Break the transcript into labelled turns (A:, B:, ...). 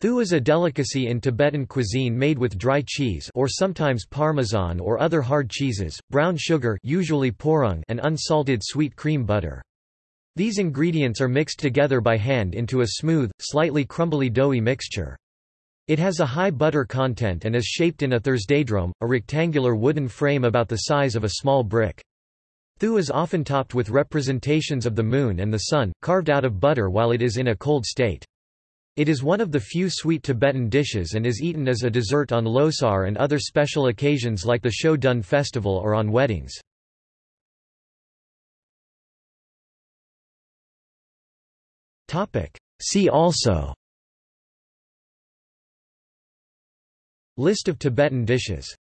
A: Thu is a delicacy in Tibetan cuisine made with dry cheese or sometimes parmesan or other hard cheeses, brown sugar usually porung and unsalted sweet cream butter. These ingredients are mixed together by hand into a smooth, slightly crumbly doughy mixture. It has a high butter content and is shaped in a Thursdaydrome, a rectangular wooden frame about the size of a small brick. Thu is often topped with representations of the moon and the sun, carved out of butter while it is in a cold state. It is one of the few sweet Tibetan dishes and is eaten as a dessert on Losar and other special occasions like the Shoton festival or on weddings. See also List of Tibetan dishes